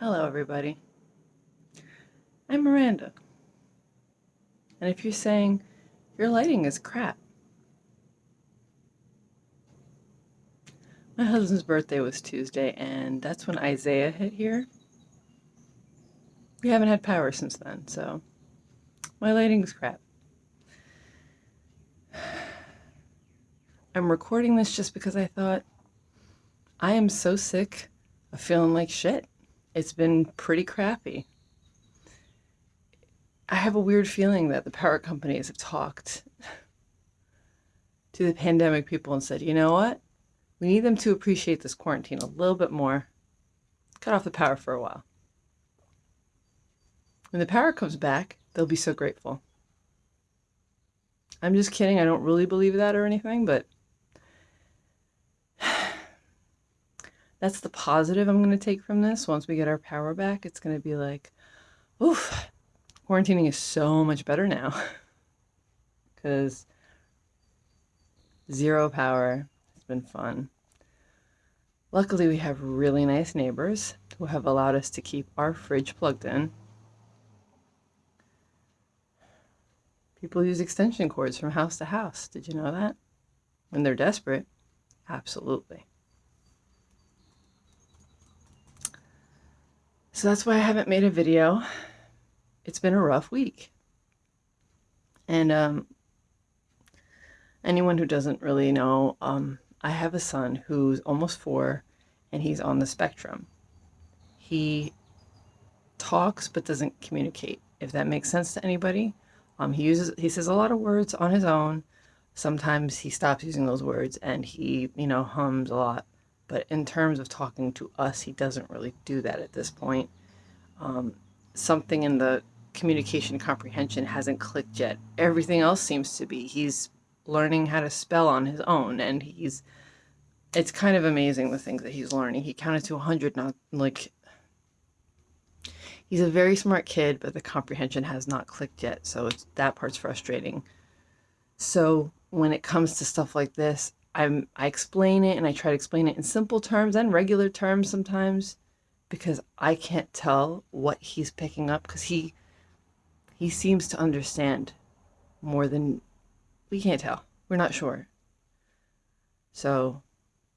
Hello, everybody. I'm Miranda. And if you're saying your lighting is crap, my husband's birthday was Tuesday, and that's when Isaiah hit here. We haven't had power since then, so my lighting's crap. I'm recording this just because I thought I am so sick of feeling like shit. It's been pretty crappy. I have a weird feeling that the power companies have talked to the pandemic people and said, you know what? We need them to appreciate this quarantine a little bit more. Cut off the power for a while. When the power comes back, they'll be so grateful. I'm just kidding. I don't really believe that or anything, but that's the positive I'm going to take from this. Once we get our power back, it's going to be like, oof, quarantining is so much better now. Because zero power has been fun. Luckily, we have really nice neighbors who have allowed us to keep our fridge plugged in. People use extension cords from house to house. Did you know that? When they're desperate? Absolutely. So that's why I haven't made a video. It's been a rough week. And um, anyone who doesn't really know, um, I have a son who's almost four and he's on the spectrum. He talks but doesn't communicate, if that makes sense to anybody. Um, he uses he says a lot of words on his own. Sometimes he stops using those words and he, you know, hums a lot. But in terms of talking to us, he doesn't really do that at this point. Um, something in the communication comprehension hasn't clicked yet. Everything else seems to be. He's learning how to spell on his own and he's it's kind of amazing the things that he's learning. He counted to 100 not like he's a very smart kid, but the comprehension has not clicked yet. So it's that part's frustrating. So when it comes to stuff like this, I'm I explain it and I try to explain it in simple terms and regular terms sometimes because I can't tell what he's picking up because he he seems to understand more than we can't tell. We're not sure. So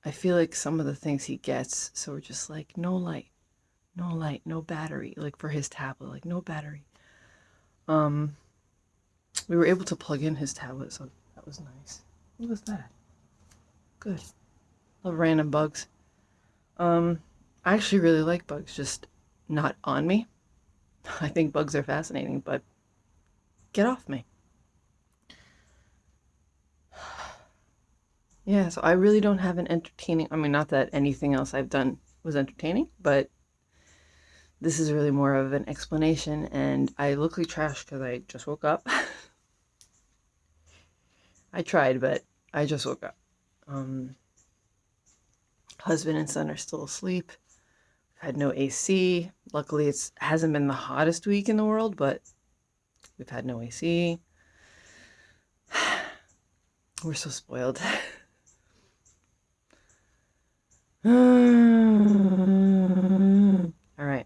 I feel like some of the things he gets, so we're just like, no light, no light, no battery, like for his tablet, like no battery. Um, we were able to plug in his tablet, so that was nice. What was that? Good. Love random bugs. Um, I actually really like bugs, just not on me. I think bugs are fascinating, but get off me. Yeah, so I really don't have an entertaining, I mean, not that anything else I've done was entertaining, but this is really more of an explanation, and I look like trash because I just woke up. I tried, but I just woke up. Um, husband and son are still asleep. Had no AC. Luckily, it hasn't been the hottest week in the world, but we've had no AC. We're so spoiled. All right.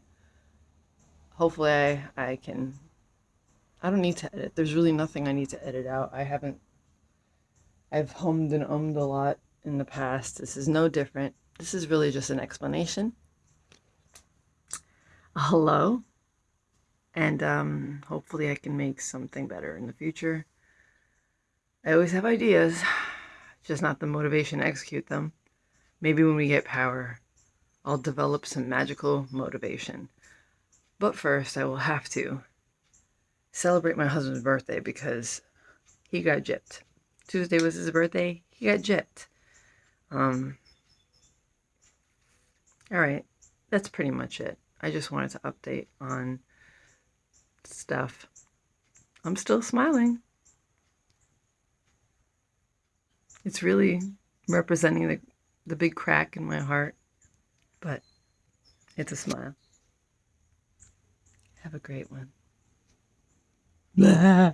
Hopefully, I, I can. I don't need to edit. There's really nothing I need to edit out. I haven't I've hummed and ummed a lot in the past. This is no different. This is really just an explanation. A hello. And um, hopefully I can make something better in the future. I always have ideas, just not the motivation to execute them. Maybe when we get power, I'll develop some magical motivation. But first, I will have to celebrate my husband's birthday because he got gypped. Tuesday was his birthday. He got gypped. Um, all right, that's pretty much it. I just wanted to update on stuff. I'm still smiling. It's really representing the, the big crack in my heart, but it's a smile. Have a great one. Blah.